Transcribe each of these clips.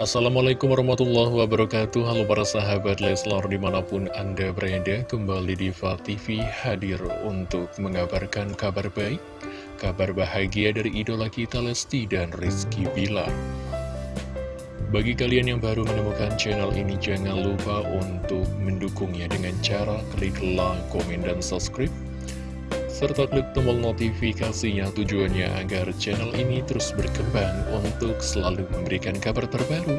Assalamualaikum warahmatullahi wabarakatuh. Halo para sahabat Leslar di mana pun anda berada Kembali di TV hadir untuk mengabarkan kabar baik Kabar bahagia dari idola kita Lesti dan Rizky Bilar. Bagi kalian yang baru menemukan channel ini Jangan lupa untuk mendukungnya dengan cara klik like, komen, dan subscribe serta klik tombol notifikasinya tujuannya agar channel ini terus berkembang untuk selalu memberikan kabar terbaru,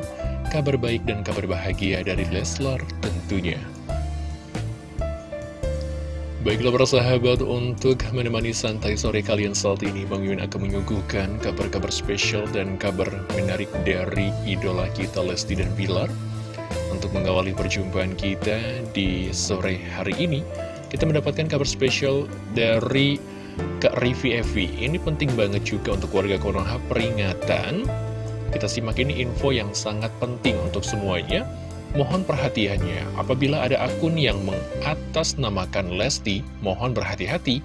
kabar baik dan kabar bahagia dari Leslar tentunya. Baiklah para sahabat, untuk menemani santai sore kalian saat ini, Bang Yun akan menyuguhkan kabar-kabar spesial dan kabar menarik dari idola kita Lesti dan Bilar. Untuk mengawali perjumpaan kita di sore hari ini, kita mendapatkan kabar spesial dari Kak Rivi Evi. Ini penting banget juga untuk warga Konoha peringatan. Kita simak ini info yang sangat penting untuk semuanya. Mohon perhatiannya, apabila ada akun yang mengatasnamakan Lesti, mohon berhati-hati.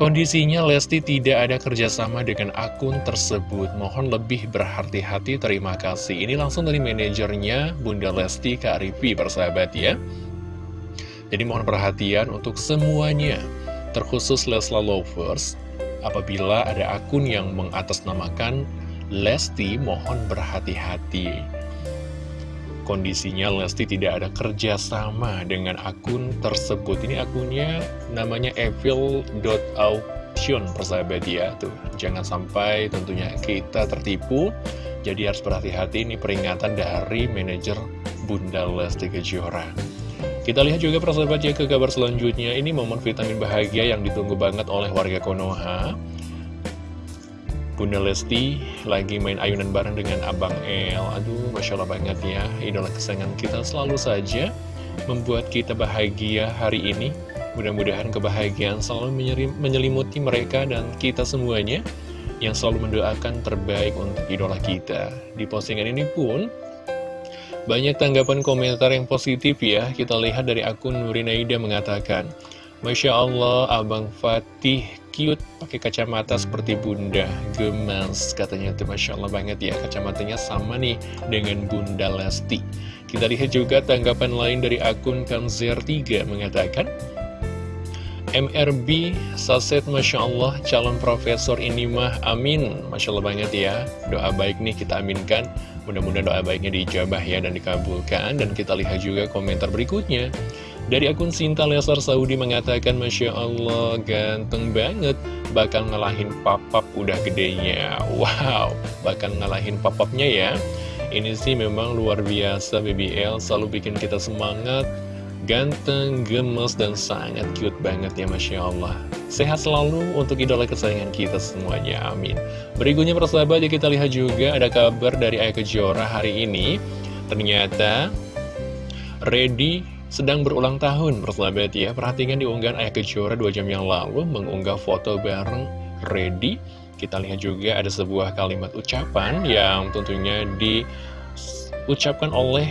Kondisinya Lesti tidak ada kerjasama dengan akun tersebut Mohon lebih berhati-hati, terima kasih Ini langsung dari manajernya Bunda Lesti Kak Rivi, persahabat ya jadi mohon perhatian untuk semuanya, terkhusus Lesla Lovers, apabila ada akun yang mengatasnamakan Lesti, mohon berhati-hati. Kondisinya Lesti tidak ada kerjasama dengan akun tersebut. Ini akunnya namanya evil.auction, persahabat ya. Tuh, jangan sampai tentunya kita tertipu. Jadi harus berhati-hati, ini peringatan dari manajer Bunda Lesti Kejora. Kita lihat juga persahabat ya ke kabar selanjutnya. Ini momen vitamin bahagia yang ditunggu banget oleh warga Konoha. Bunda Lesti lagi main ayunan bareng dengan Abang El. Aduh, Masya Allah banget ya. Idola kesayangan kita selalu saja Membuat kita bahagia hari ini. Mudah-mudahan kebahagiaan selalu menyelimuti mereka dan kita semuanya Yang selalu mendoakan terbaik untuk idola kita. Di postingan ini pun banyak tanggapan komentar yang positif ya, kita lihat dari akun Nurinaida mengatakan, Masya Allah, Abang Fatih cute pakai kacamata seperti bunda, gemas, katanya itu Masya Allah banget ya, kacamatanya sama nih dengan bunda Lesti. Kita lihat juga tanggapan lain dari akun Kamzer3 mengatakan, MRB Saset Masya Allah calon profesor ini mah amin. Masya Allah banget ya. Doa baik nih kita aminkan Mudah-mudahan doa baiknya dijabah ya dan dikabulkan. Dan kita lihat juga komentar berikutnya. Dari akun Sinta Lesar Saudi mengatakan Masya Allah ganteng banget. Bakal ngalahin papap udah gedenya. Wow, bakal ngalahin papapnya ya. Ini sih memang luar biasa BBL Selalu bikin kita semangat Ganteng, gemes, dan sangat cute banget ya Masya Allah. Sehat selalu untuk idola kesayangan kita semuanya, amin. Berikutnya persahabat ya kita lihat juga ada kabar dari Ayah Kejora hari ini. Ternyata Ready sedang berulang tahun persahabat ya. Perhatikan di unggahan Ayah Kejora 2 jam yang lalu mengunggah foto bareng Ready Kita lihat juga ada sebuah kalimat ucapan yang tentunya diucapkan oleh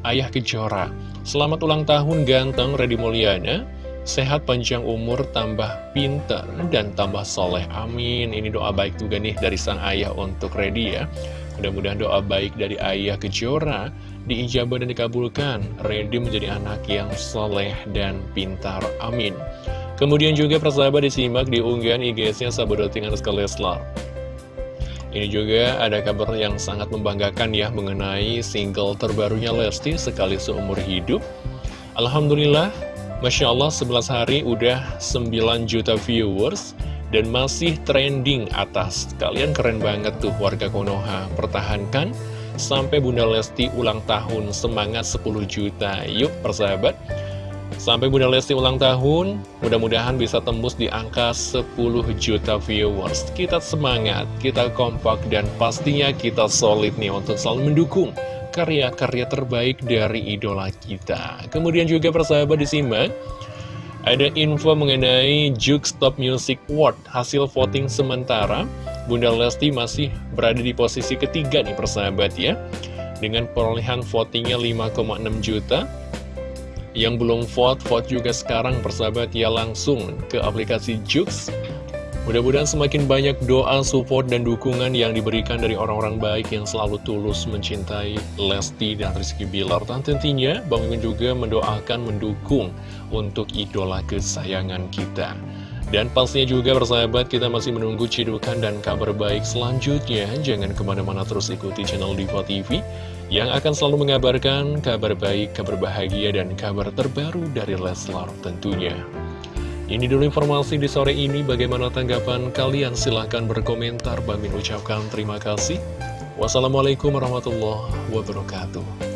Ayah Kejora Selamat ulang tahun ganteng Reddy Mulyana. Sehat panjang umur, tambah pinter, dan tambah soleh. Amin. Ini doa baik juga nih dari sang ayah untuk Reddy ya. Mudah-mudahan doa baik dari ayah Kejora diijabah dan dikabulkan. Reddy menjadi anak yang soleh dan pintar. Amin. Kemudian juga persahabat disimak di unggahan IG-nya Sabodoting Anuska Leslar ini juga ada kabar yang sangat membanggakan ya mengenai single terbarunya Lesti sekali seumur hidup. Alhamdulillah, Masya Allah 11 hari udah 9 juta viewers dan masih trending atas. Kalian keren banget tuh warga Konoha. Pertahankan sampai Bunda Lesti ulang tahun semangat 10 juta. Yuk persahabat. Sampai Bunda Lesti ulang tahun, mudah-mudahan bisa tembus di angka 10 juta viewers. Kita semangat, kita kompak, dan pastinya kita solid nih untuk selalu mendukung karya-karya terbaik dari idola kita. Kemudian juga persahabat disimak, ada info mengenai Juke Stop Music Award, hasil voting sementara. Bunda Lesti masih berada di posisi ketiga nih persahabat ya. Dengan perolehan votingnya 5,6 juta, yang belum vote, vote juga sekarang persahabat ya langsung ke aplikasi Jux Mudah-mudahan semakin banyak doa, support, dan dukungan yang diberikan dari orang-orang baik yang selalu tulus mencintai Lesti dan Rizky Bilar. Dan tentunya Bang Mimin juga mendoakan, mendukung untuk idola kesayangan kita. Dan pastinya juga bersahabat kita masih menunggu cidukan dan kabar baik selanjutnya. Jangan ke mana-mana terus ikuti channel Diva TV yang akan selalu mengabarkan kabar baik, kabar bahagia, dan kabar terbaru dari Leslar tentunya. Ini dulu informasi di sore ini, bagaimana tanggapan kalian? Silahkan berkomentar, Bang ucapkan terima kasih. Wassalamualaikum warahmatullahi wabarakatuh.